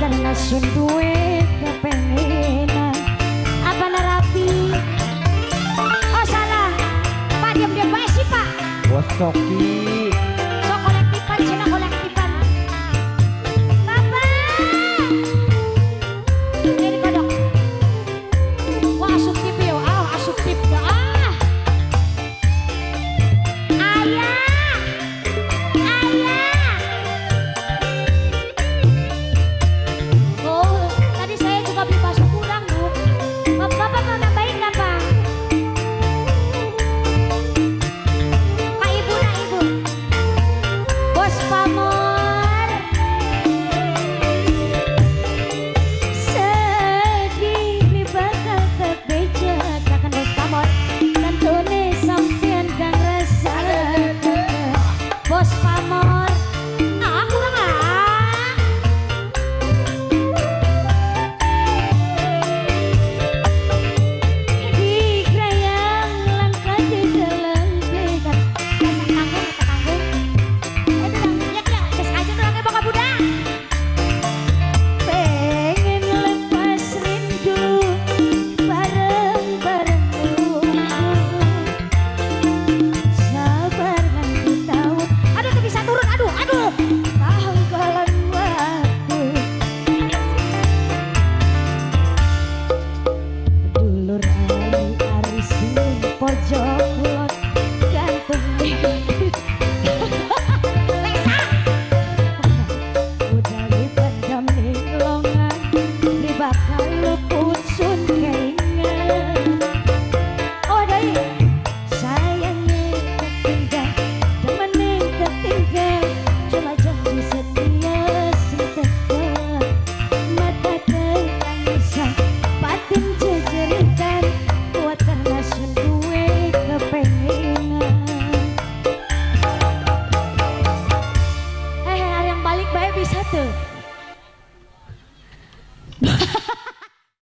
kena sunduwe kepengenan. Apa nerapi oh salah. Pak diam diam pak. Pak Thank you.